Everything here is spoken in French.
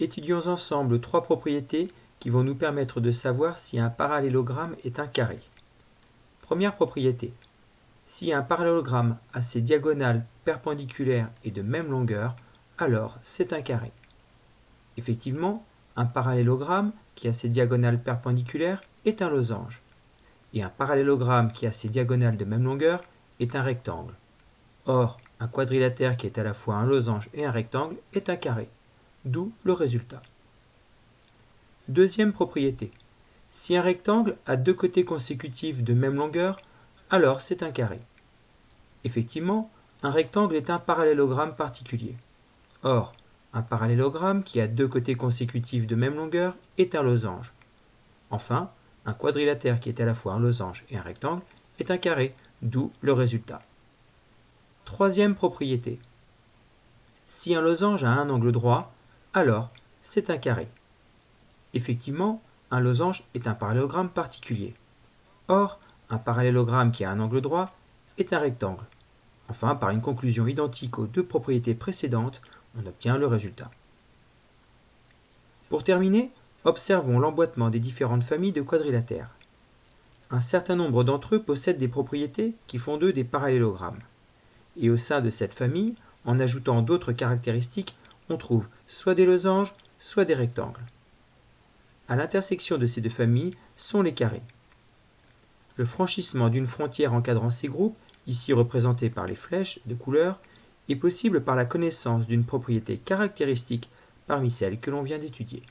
Étudions ensemble trois propriétés qui vont nous permettre de savoir si un parallélogramme est un carré. Première propriété. Si un parallélogramme a ses diagonales perpendiculaires et de même longueur, alors c'est un carré. Effectivement, un parallélogramme qui a ses diagonales perpendiculaires est un losange. Et un parallélogramme qui a ses diagonales de même longueur est un rectangle. Or, un quadrilatère qui est à la fois un losange et un rectangle est un carré, d'où le résultat. Deuxième propriété. Si un rectangle a deux côtés consécutifs de même longueur, alors c'est un carré. Effectivement, un rectangle est un parallélogramme particulier. Or, un parallélogramme qui a deux côtés consécutifs de même longueur est un losange. Enfin, un quadrilatère qui est à la fois un losange et un rectangle est un carré, d'où le résultat. Troisième propriété. Si un losange a un angle droit, alors c'est un carré. Effectivement, un losange est un parallélogramme particulier. Or, un parallélogramme qui a un angle droit est un rectangle. Enfin, par une conclusion identique aux deux propriétés précédentes, on obtient le résultat. Pour terminer, observons l'emboîtement des différentes familles de quadrilatères. Un certain nombre d'entre eux possèdent des propriétés qui font d'eux des parallélogrammes. Et au sein de cette famille, en ajoutant d'autres caractéristiques, on trouve soit des losanges, soit des rectangles. À l'intersection de ces deux familles sont les carrés. Le franchissement d'une frontière encadrant ces groupes, ici représentés par les flèches de couleur, est possible par la connaissance d'une propriété caractéristique parmi celles que l'on vient d'étudier.